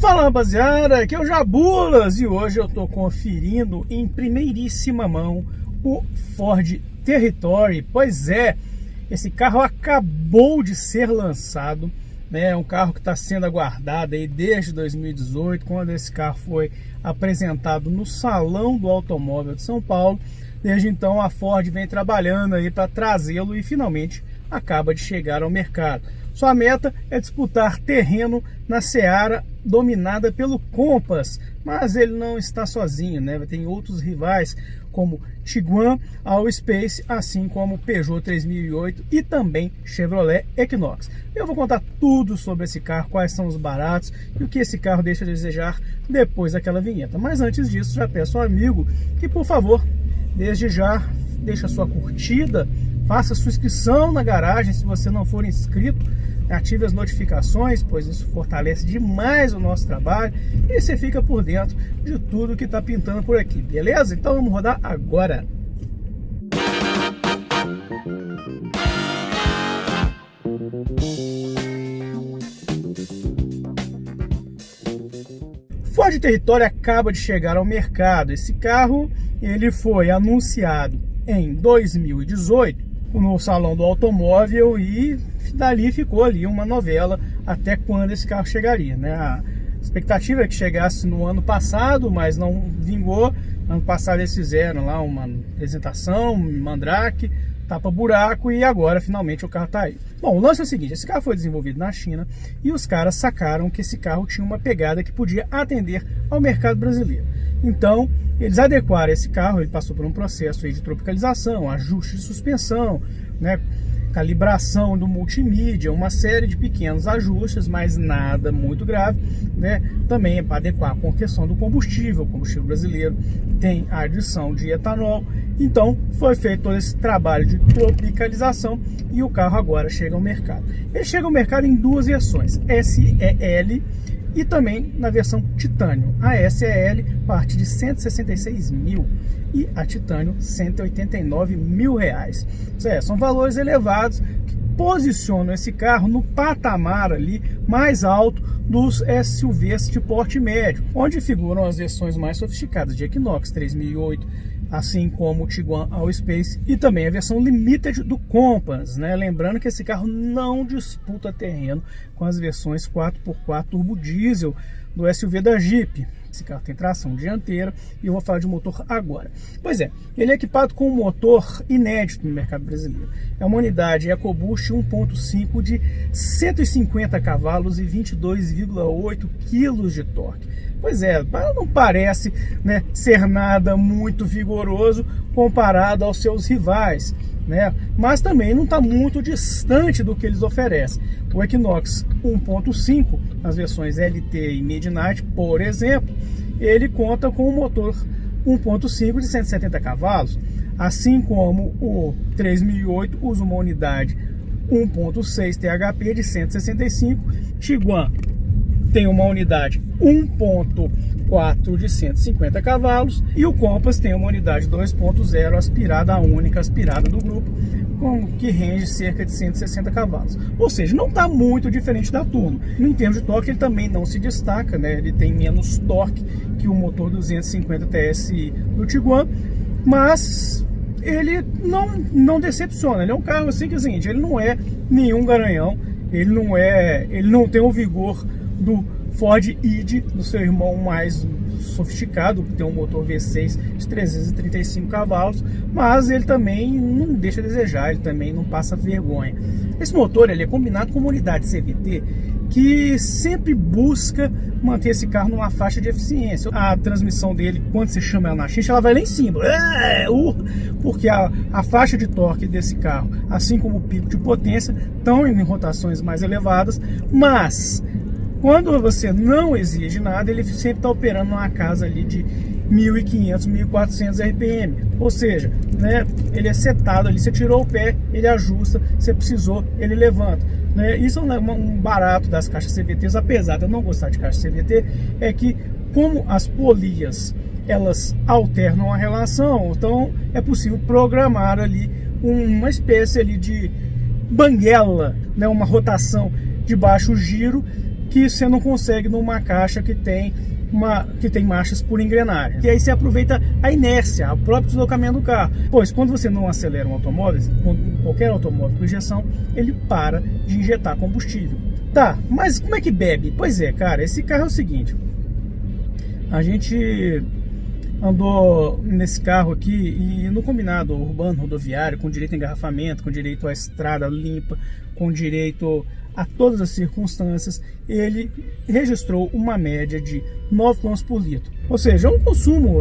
Fala rapaziada, aqui é o Jabulas e hoje eu tô conferindo em primeiríssima mão o Ford Territory. Pois é, esse carro acabou de ser lançado, né? É um carro que está sendo aguardado aí desde 2018, quando esse carro foi apresentado no Salão do Automóvel de São Paulo. Desde então a Ford vem trabalhando aí para trazê-lo e finalmente acaba de chegar ao mercado. Sua meta é disputar terreno na Seara dominada pelo Compass, mas ele não está sozinho, né? Tem outros rivais como Tiguan, Allspace, assim como Peugeot 3008 e também Chevrolet Equinox. Eu vou contar tudo sobre esse carro, quais são os baratos e o que esse carro deixa a desejar depois daquela vinheta. Mas antes disso, já peço ao amigo que, por favor, desde já, deixa sua curtida, faça sua inscrição na garagem se você não for inscrito, ative as notificações, pois isso fortalece demais o nosso trabalho e você fica por dentro de tudo que está pintando por aqui, beleza? Então vamos rodar agora. Ford Território acaba de chegar ao mercado. Esse carro ele foi anunciado em 2018 no salão do automóvel e dali ficou ali uma novela até quando esse carro chegaria, né? A expectativa é que chegasse no ano passado, mas não vingou. Ano passado eles fizeram lá uma apresentação, mandrake, tapa buraco e agora finalmente o carro está aí. Bom, o lance é o seguinte, esse carro foi desenvolvido na China e os caras sacaram que esse carro tinha uma pegada que podia atender ao mercado brasileiro. Então, eles adequaram esse carro, ele passou por um processo de tropicalização, ajuste de suspensão, né, calibração do multimídia, uma série de pequenos ajustes, mas nada muito grave, né? Também é para adequar com a questão do combustível, o combustível brasileiro tem a adição de etanol. Então, foi feito todo esse trabalho de tropicalização e o carro agora chega ao mercado. Ele chega ao mercado em duas versões, SEL e também na versão titânio. A SEL parte de 166 mil e a titânio 189 mil reais. É, são valores elevados que posicionam esse carro no patamar ali mais alto dos SUVs de porte médio, onde figuram as versões mais sofisticadas de Equinox 3008, assim como o Tiguan Allspace e também a versão Limited do Compass, né? Lembrando que esse carro não disputa terreno com as versões 4x4 turbo diesel do SUV da Jeep. Esse carro tem tração dianteira e eu vou falar de motor agora. Pois é, ele é equipado com um motor inédito no mercado brasileiro. É uma unidade EcoBoost 1.5 de 150 cavalos e 22,8 kg de torque. Pois é, não parece né, ser nada muito vigoroso comparado aos seus rivais, né? mas também não está muito distante do que eles oferecem. O Equinox 1.5, nas versões LT e Midnight, por exemplo, ele conta com um motor 1.5 de 170 cavalos, assim como o 3008 usa uma unidade 1.6 THP de 165, Tiguan tem uma unidade 1.4 de 150 cavalos e o Compass tem uma unidade 2.0 aspirada, a única aspirada do grupo, com, que rende cerca de 160 cavalos. Ou seja, não está muito diferente da turma. Em termos de torque, ele também não se destaca, né? ele tem menos torque que o motor 250 TSI do Tiguan, mas ele não, não decepciona. Ele é um carro assim que seguinte, ele não é nenhum garanhão, ele não é, ele não tem o vigor do Ford Id, do seu irmão mais sofisticado, que tem um motor V6 de 335 cavalos, mas ele também não deixa a desejar, ele também não passa vergonha. Esse motor ele é combinado com uma unidade CVT que sempre busca manter esse carro numa faixa de eficiência. A transmissão dele, quando você chama ela na xincha, ela vai lá em cima. É, uh, porque a, a faixa de torque desse carro, assim como o pico de potência, estão em rotações mais elevadas, mas quando você não exige nada, ele sempre está operando numa casa ali de 1.500, 1.400 RPM. Ou seja, né, ele é setado ali, você tirou o pé, ele ajusta, você precisou, ele levanta. Né? Isso é um barato das caixas CVTs, apesar de eu não gostar de caixa CVT, é que como as polias elas alternam a relação, então é possível programar ali uma espécie ali de banguela, né, uma rotação de baixo giro que você não consegue numa caixa que tem uma, que tem marchas por engrenagem. E aí você aproveita a inércia, o próprio deslocamento do carro. Pois quando você não acelera um automóvel, qualquer automóvel com injeção, ele para de injetar combustível. Tá, mas como é que bebe? Pois é, cara, esse carro é o seguinte. A gente andou nesse carro aqui e no combinado urbano, rodoviário, com direito a engarrafamento, com direito à estrada limpa, com direito a todas as circunstâncias, ele registrou uma média de 9 km por litro. Ou seja, é um consumo,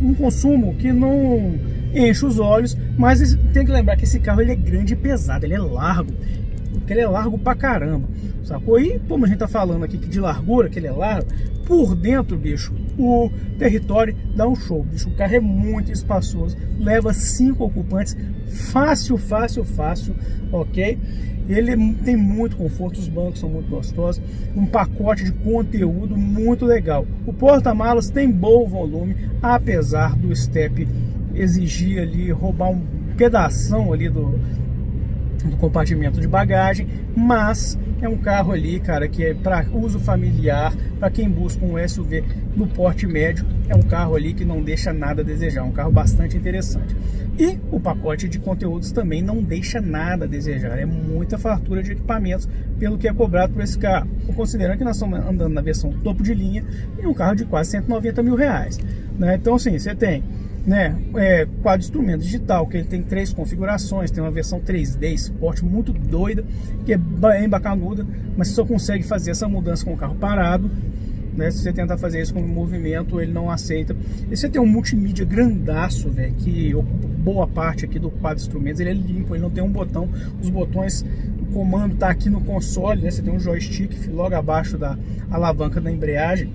um consumo que não enche os olhos, mas tem que lembrar que esse carro ele é grande e pesado, ele é largo, porque ele é largo pra caramba, sacou? E como a gente tá falando aqui que de largura, que ele é largo, por dentro, bicho, o território dá um show, bicho. O carro é muito espaçoso, leva cinco ocupantes, fácil, fácil, fácil, ok? Ele tem muito conforto, os bancos são muito gostosos, um pacote de conteúdo muito legal. O porta-malas tem bom volume, apesar do step exigir ali, roubar um pedaço ali do, do compartimento de bagagem, mas é um carro ali, cara, que é para uso familiar, para quem busca um SUV no porte médio, é um carro ali que não deixa nada a desejar, um carro bastante interessante. E o pacote de conteúdos também não deixa nada a desejar, é muita fartura de equipamentos pelo que é cobrado por esse carro. Considerando que nós estamos andando na versão topo de linha e um carro de quase 190 mil reais. Né? Então, assim, você tem né, é, quadro instrumento digital, que ele tem três configurações, tem uma versão 3D, esporte muito doida, que é bem bacanuda, mas só consegue fazer essa mudança com o carro parado, né, se você tentar fazer isso com movimento, ele não aceita. E você tem um multimídia grandaço, velho, que ocupa boa parte aqui do quadro de instrumentos, ele é limpo, ele não tem um botão, os botões, o comando tá aqui no console, né, você tem um joystick logo abaixo da alavanca da embreagem,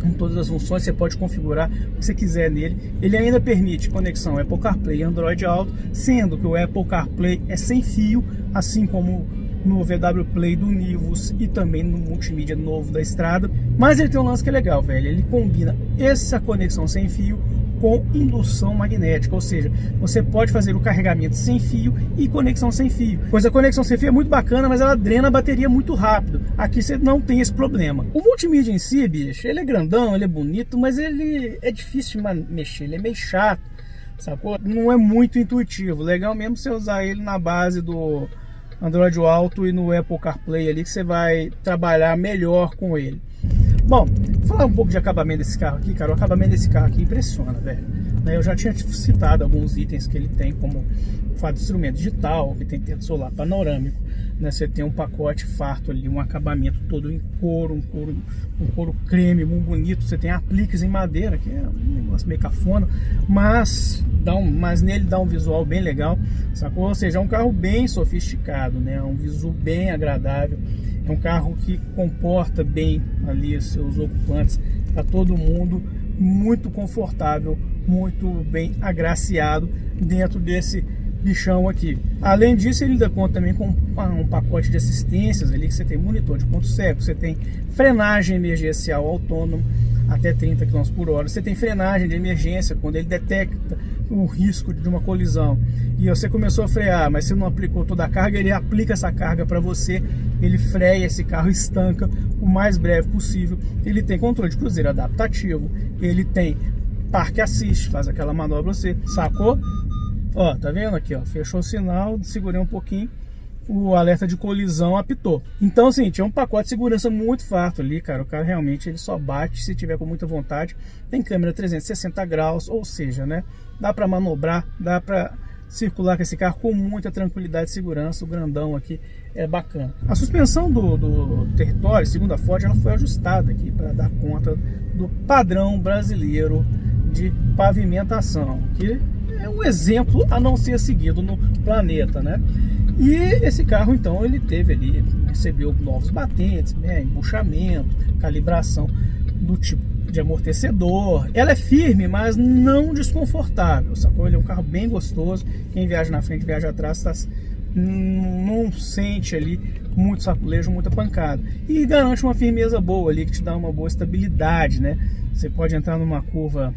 com todas as funções, você pode configurar o que você quiser nele. Ele ainda permite conexão Apple CarPlay e Android Auto, sendo que o Apple CarPlay é sem fio, assim como no VW Play do Nivus e também no multimídia novo da estrada. Mas ele tem um lance que é legal, velho. Ele combina essa conexão sem fio com indução magnética, ou seja, você pode fazer o carregamento sem fio e conexão sem fio. Pois a conexão sem fio é muito bacana, mas ela drena a bateria muito rápido. Aqui você não tem esse problema. O multimídia em si, bicho, ele é grandão, ele é bonito, mas ele é difícil de mexer, ele é meio chato, sacou? Não é muito intuitivo. Legal mesmo você usar ele na base do Android Auto e no Apple CarPlay ali que você vai trabalhar melhor com ele. Bom, falar um pouco de acabamento desse carro aqui, cara. O acabamento desse carro aqui impressiona, velho. Né, eu já tinha citado alguns itens que ele tem, como fato de instrumento digital, que tem teto solar panorâmico, né? Você tem um pacote farto ali, um acabamento todo em couro, um couro, um couro creme, muito bonito. Você tem apliques em madeira, que é um negócio meio cafona, mas, dá um, mas nele dá um visual bem legal, sacou? Ou seja, é um carro bem sofisticado, né? Um visual bem agradável. É um carro que comporta bem ali seus ocupantes para todo mundo, muito confortável, muito bem agraciado dentro desse bichão aqui. Além disso, ele dá conta também com um pacote de assistências ali, que você tem monitor de ponto cego, você tem frenagem emergencial autônomo até 30 km por hora, você tem frenagem de emergência quando ele detecta o risco de uma colisão e você começou a frear, mas você não aplicou toda a carga, ele aplica essa carga para você, ele freia esse carro, estanca o mais breve possível. Ele tem controle de cruzeiro adaptativo, ele tem parque assist, faz aquela manobra você, sacou? Ó, tá vendo aqui, ó, fechou o sinal, segurei um pouquinho, o alerta de colisão apitou. Então, assim, tinha um pacote de segurança muito farto ali, cara. O carro realmente ele só bate se tiver com muita vontade. Tem câmera 360 graus, ou seja, né? Dá para manobrar, dá para circular com esse carro com muita tranquilidade e segurança. O grandão aqui é bacana. A suspensão do, do território, segundo a Ford, ela foi ajustada aqui para dar conta do padrão brasileiro de pavimentação, que é um exemplo a não ser seguido no planeta, né? E esse carro, então, ele teve ali, recebeu novos batentes, né, embuchamento, calibração do tipo de amortecedor. Ela é firme, mas não desconfortável, sacou? Ele é um carro bem gostoso. Quem viaja na frente, viaja atrás, tá, não sente ali muito saculejo, muita pancada. E garante uma firmeza boa ali, que te dá uma boa estabilidade, né? Você pode entrar numa curva,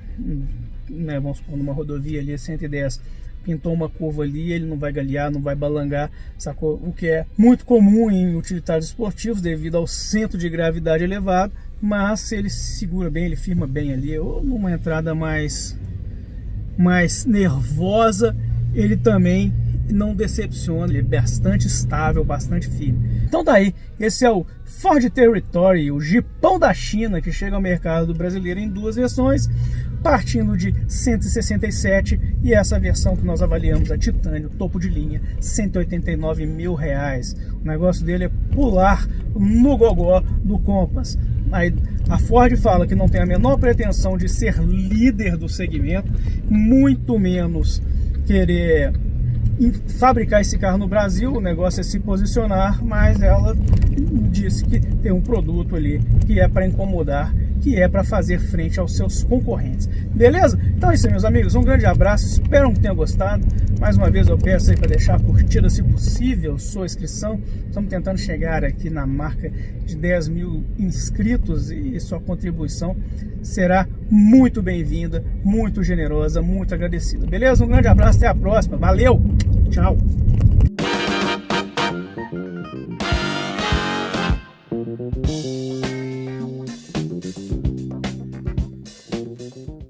né, vamos supor, numa rodovia ali 110 pintou uma curva ali, ele não vai galear, não vai balangar, sacou? O que é muito comum em utilitários esportivos devido ao centro de gravidade elevado, mas ele segura bem, ele firma bem ali, ou numa entrada mais, mais nervosa, ele também não decepciona, ele é bastante estável, bastante firme. Então daí, tá esse é o Ford Territory, o Jipão da China, que chega ao mercado brasileiro em duas versões, partindo de 167 e essa versão que nós avaliamos, a Titânio, topo de linha, 189 mil reais. O negócio dele é pular no gogó do Compass. Aí, a Ford fala que não tem a menor pretensão de ser líder do segmento, muito menos querer fabricar esse carro no Brasil, o negócio é se posicionar, mas ela disse que tem um produto ali que é para incomodar, que é para fazer frente aos seus concorrentes. Beleza? Então é isso aí, meus amigos. Um grande abraço, espero que tenham gostado. Mais uma vez eu peço aí para deixar a curtida, se possível, sua inscrição. Estamos tentando chegar aqui na marca de 10 mil inscritos e sua contribuição será muito bem-vinda, muito generosa, muito agradecida. Beleza? Um grande abraço, até a próxima. Valeu! Tchau!